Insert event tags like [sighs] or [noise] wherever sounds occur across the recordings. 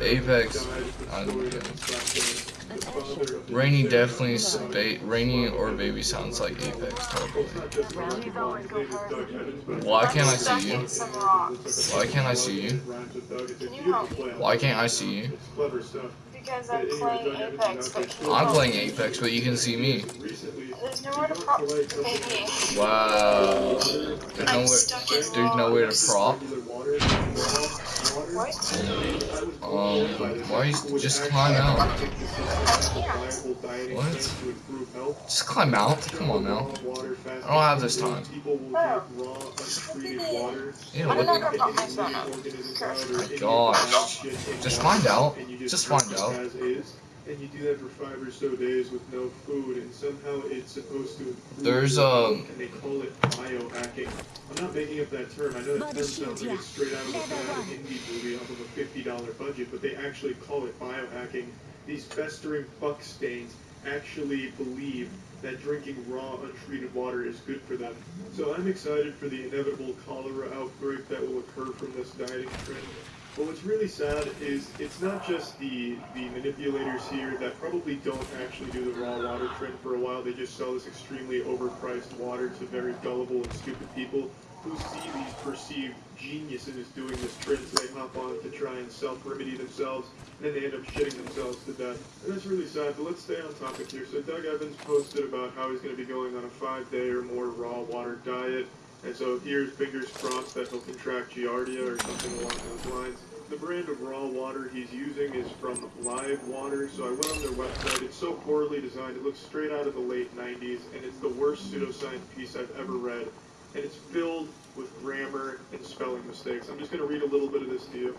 Apex. I don't get it. Rainy definitely, ba Rainy or Baby sounds like Apex, totally. Why can't I see you? Why can't I see you? Can you help me? Why can't I see you? Because I'm playing Apex, but can you I'm playing? Apex, but you can see me. There's nowhere to prop. Maybe. Wow. There's I'm nowhere, stuck in there's nowhere to prop. What? Um, why you just climb out? What? Just climb out. Come on now. I don't have this time. Oh. Ew, what not gonna the prop my gosh. Just find out. Just find out. And you do that for five or so days with no food, and somehow it's supposed to improve There's, your um, health, and they call it biohacking. I'm not making up that term. I know that term sounds like it's straight out of a bad indie movie off of a fifty dollar budget, but they actually call it biohacking. These festering fuck stains actually believe that drinking raw, untreated water is good for them. So I'm excited for the inevitable cholera outbreak that will occur from this dieting trend. But what's really sad is it's not just the the manipulators here that probably don't actually do the raw water trend for a while. They just sell this extremely overpriced water to very gullible and stupid people who see these perceived geniuses doing this trend, so they hop on to try and self-remedy themselves, and then they end up shitting themselves to death. And that's really sad, but let's stay on topic here. So Doug Evans posted about how he's going to be going on a five-day or more raw water diet, and so here's fingers crossed that he'll contract Giardia or something along those lines. The brand of raw water he's using is from Live Water, so I went on their website. It's so poorly designed, it looks straight out of the late 90s, and it's the worst pseudoscience piece I've ever read. And it's filled with grammar and spelling mistakes. I'm just going to read a little bit of this to you.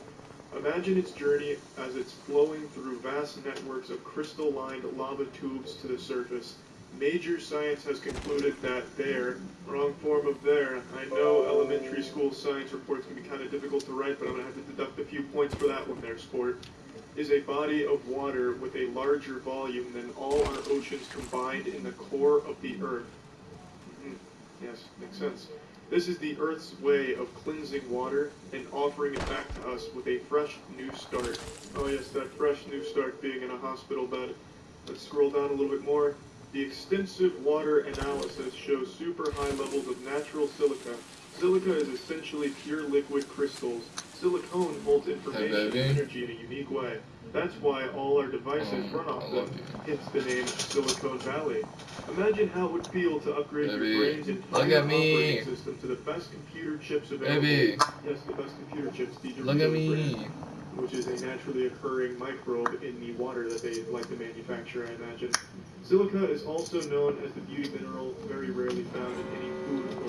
Imagine its journey as it's flowing through vast networks of crystal-lined lava tubes to the surface. Major science has concluded that there, wrong form of there, I know elementary school science reports can be kind of difficult to write, but I'm going to have to deduct a few points for that one there, sport, is a body of water with a larger volume than all our oceans combined in the core of the earth. Mhm. Yes, makes sense. This is the Earth's way of cleansing water and offering it back to us with a fresh new start. Oh yes, that fresh new start being in a hospital bed. Let's scroll down a little bit more. The extensive water analysis shows super high levels of natural silica. Silica is essentially pure liquid crystals. Silicone holds information and energy in a unique way. That's why all our devices Oh, run off them. Hence the name Silicon Valley. Imagine how it would feel to upgrade Baby, your brain's entire look at me. operating system to the best computer chips available. Baby. Yes, the best computer chips. Look at me. Which is a naturally occurring microbe in the water that they like to manufacture, I imagine. Silica is also known as the beauty mineral, very rarely found in any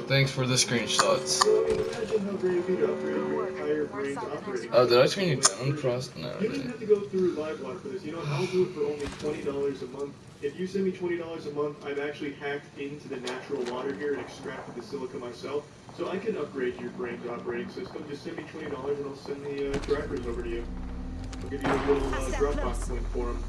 Thanks for the screenshots. So, I mean, imagine how great it would be to upgrade your entire brain's operating Oh, did I system turn you to down, Frost? No, I you don't have to go through LiveWire for this. You know, I'll do it for only twenty dollars a month. If you send me twenty dollars a month, I've actually hacked into the natural water here and extracted the silica myself, so I can upgrade your brain's operating system. Just send me twenty dollars and I'll send the uh, drivers over to you. I'll give you a little uh, Dropbox link for them.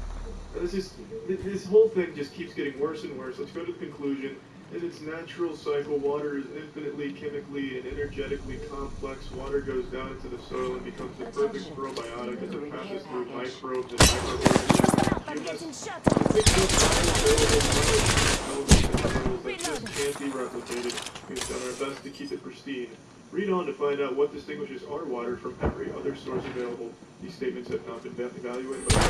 This is this whole thing just keeps getting worse and worse. Let's go to the conclusion. In its natural cycle, water is infinitely chemically and energetically complex. Water goes down into the soil and becomes the perfect probiotic as it passes through microbes and microorganisms. Just can't be replicated. We've done our best to keep it pristine. Read on to find out what distinguishes our water from every other source available. These statements have not been evaluated by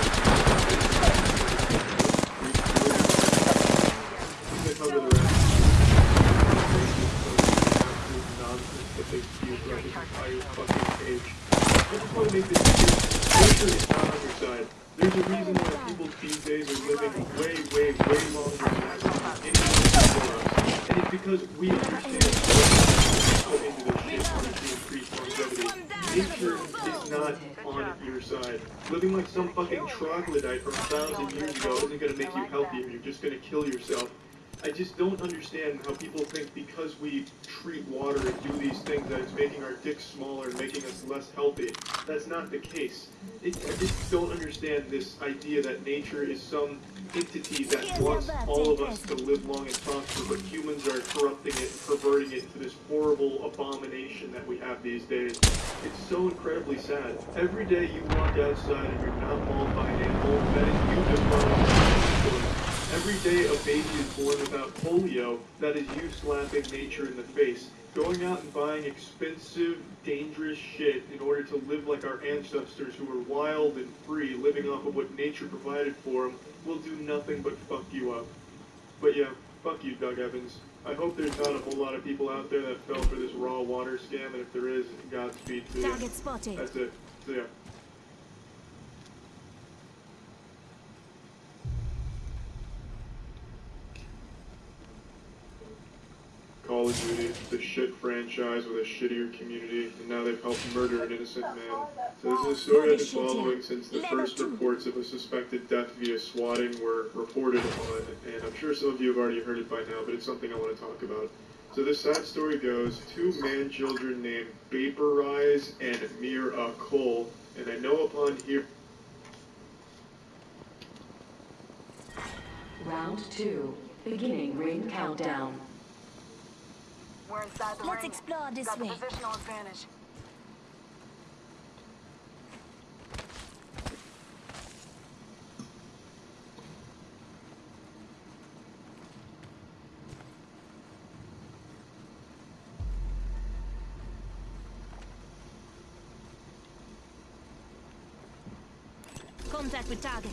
they cover the rest. Nonsense that they spew throughout this entire fucking page. I just want to make this clear. Nature is not on your side. There's a reason why people these days are living way, way, way longer than average before us. And it's because we understand put into shit to increase longevity. Nature is not on your side. Living like some fucking troglodyte from a thousand years ago isn't gonna make you healthier. You're just gonna kill yourself. I just don't understand how people think because we treat water and do these things that it's making our dicks smaller and making us less healthy. That's not the case. It, I just don't understand this idea that nature is some entity that wants all of us to live long and prosper, but humans are corrupting it and perverting it into this horrible abomination that we have these days. It's so incredibly sad. Every day you walk outside and you're not mauled by an animal, that is you just Every day a baby is born without polio, that is you slapping nature in the face. Going out and buying expensive, dangerous shit in order to live like our ancestors who were wild and free, living off of what nature provided for them, will do nothing but fuck you up. But yeah, fuck you, Doug Evans. I hope there's not a whole lot of people out there that fell for this raw water scam, and if there is, Godspeed to you. Target spotted. That's it. So yeah. Call of Duty, the shit franchise with a shittier community, and now they've helped murder an innocent man. So this is a story I've been following since the first reports of a suspected death via swatting were reported on, and I'm sure some of you have already heard it by now, but it's something I want to talk about. So this sad story goes, two man-children named Vaporize and Mira Cole, and I know upon here... Round two, beginning ring countdown. We're inside the Let's ring. explore this Got the way. positional advantage. Contact with target.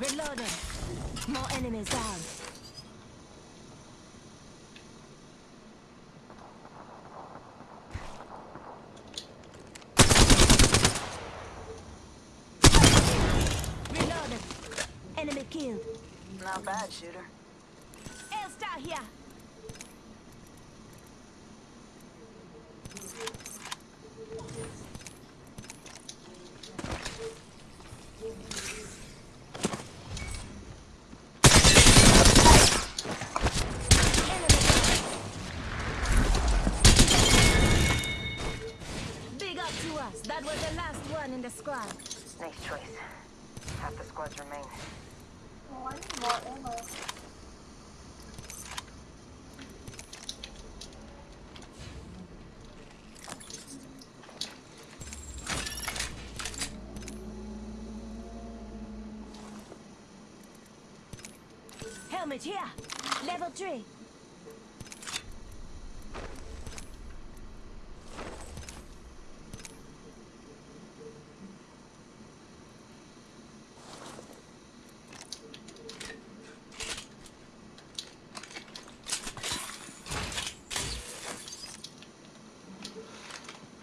Reloading. Enemies down. Reloaded. Enemy killed. Not bad, shooter. Elstar here. Enemy down. Big up to us. That was the last one in the squad. Nice choice. Half the squads remain. Oh, I need more ammo. Here. Level 3.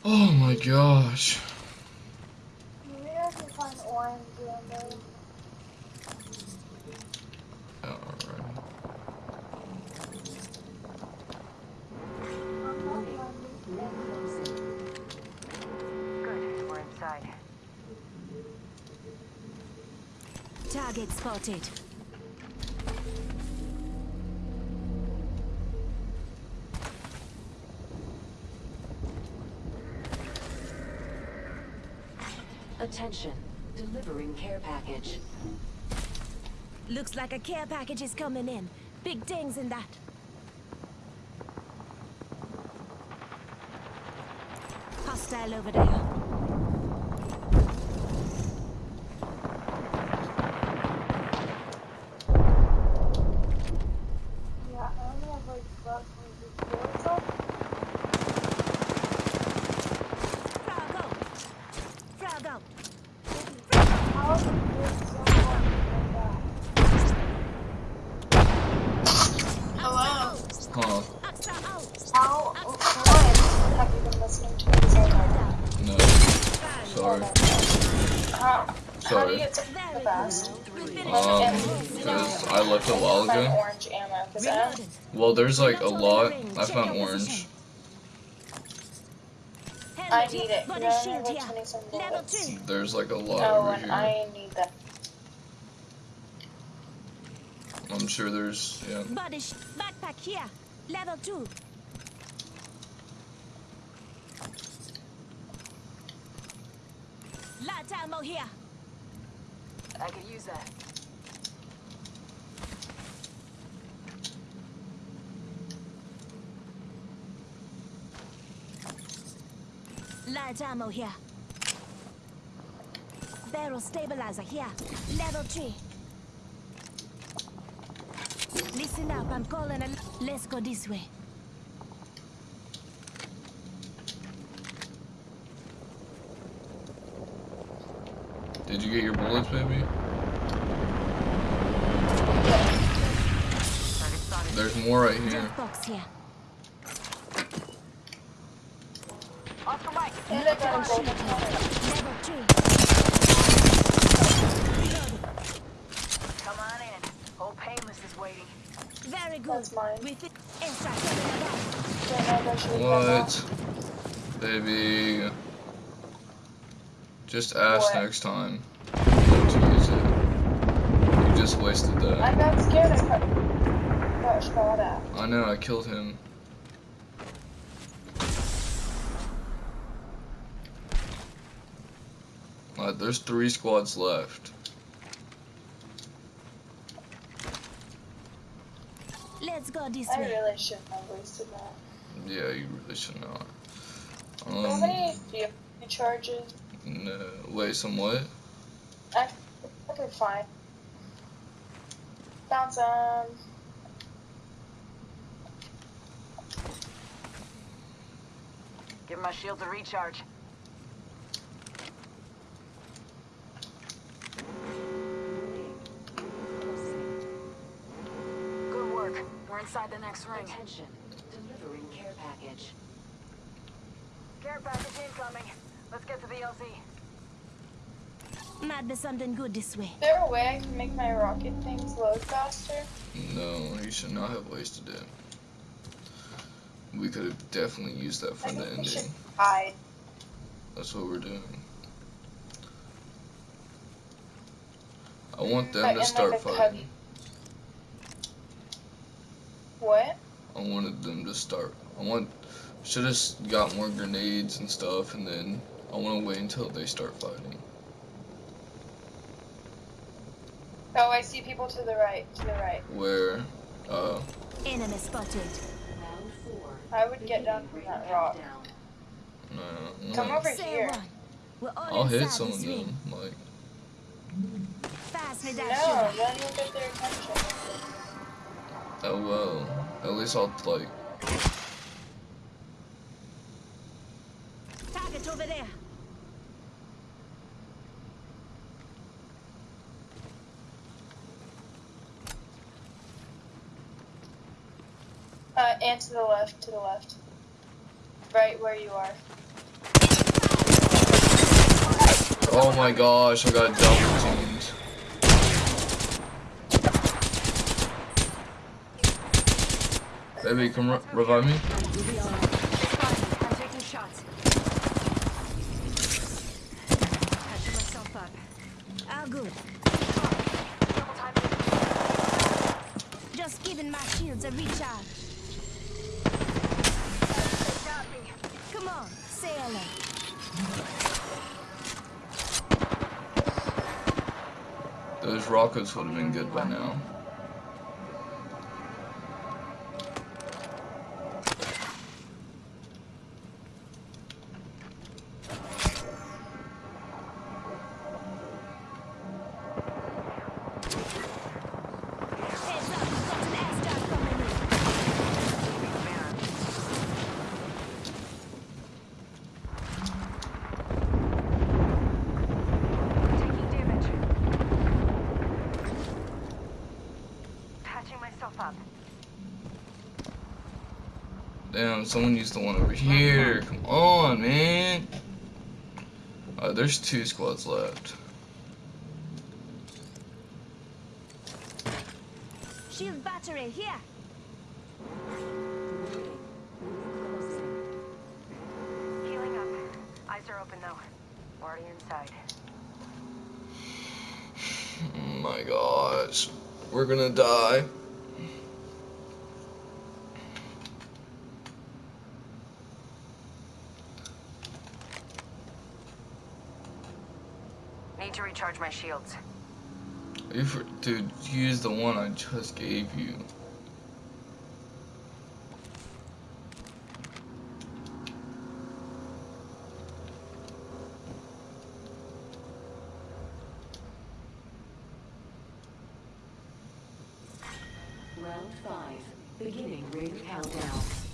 Oh my gosh. Maybe I can find orange ammo. Alright. I'm not finding Good, we're inside. Attention, delivering care package. Looks like a care package is coming in. Big dings in that. Hostile over there. Hello. Hello. How, when have you been listening to music? No. Sorry. How, Sorry. Um, because I left a while ago. Well, there's like a lot. I found orange have 20 some Level bullets. two. There's like a lot Oh, over here. I need that. I'm sure there's yeah. Body backpack here. Level two. Light ammo here. I could use that. Light ammo here. Barrel stabilizer here. Level three. Listen up, I'm calling a. Let's go this way. Did you get your bullets, baby? There's more right here. Jump box here. And I got a golden helmet. Level three. Come on in. Old Painless is waiting. Very good. That's mine. With it. Extra coming above. Don't know if I should leave that What? Baby. Just ask What? next time. not to use it. You just wasted that. I that. got scared. I got, got shot at. I know, I killed him. Uh, there's three squads left. Let's go this I way. really shouldn't have wasted that. Yeah, you really should not. How Um, many vehicle charges? no, wait, some what? I, okay, fine. Found some. Give my shields a recharge. Inside the next ring. Attention. Delivering care package. Care package incoming. Let's get to the LZ. Might be something good this way. Is there a way I can make my rocket things load faster? No, you should not have wasted it. We could have definitely used that for I the think ending. hide. That's what we're doing. I want them in, to start a cubby. fighting. What? I wanted them to start. I want. Should have got more grenades and stuff, and then I want to wait until they start fighting. Oh, I see people to the right. To the right. Where, uh, Enemy spotted. Round four. I would get down from that rock. Countdown. no, no. Come over Say here. one. We're all I'll hit some this of them. Like, Pass me that No, then you'll get their attention. Oh well. At least I'll like. Target over there. Uh, and to the left, to the left. Right where you are. Oh my gosh! I got double teamed. Baby, come re- revive me. I'm taking shots. Catching myself up. Good. Just giving my shields a recharge. Come on, say hello. Those rockets would have been good by now. Damn, someone used the one over here. Come on, man. Uh, there's two squads left. Shield battery here. Healing up. Eyes are open though. Already inside. Oh [sighs] my gosh. We're gonna die. Need to recharge my shields. If, dude, use the one I just gave you. Round five. Beginning ring countdown.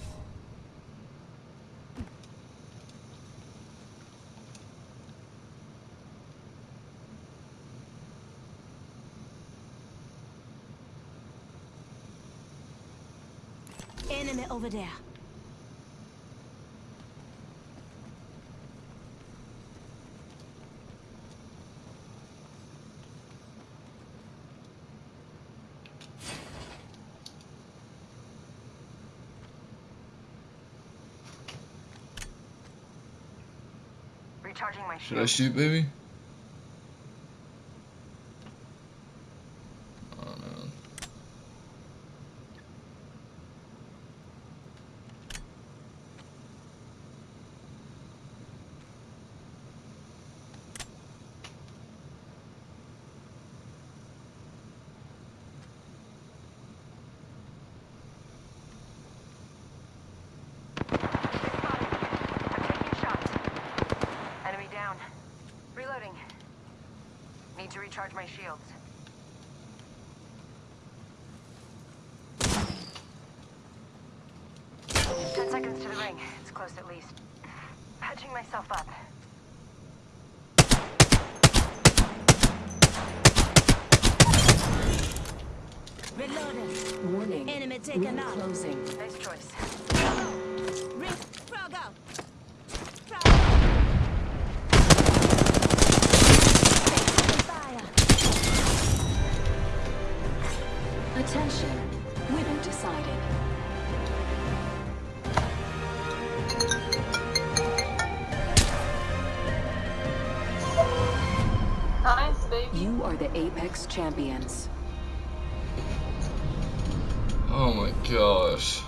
Enemy over there. Recharging my Should I shoot, baby? Oh no. I'm taking shots. Enemy down. Reloading. Need to recharge my shields. Ten seconds to the ring. It's close at least. Patching myself up. Reloading. Warning. Enemy taken out. closing. Apex champions. Oh my gosh.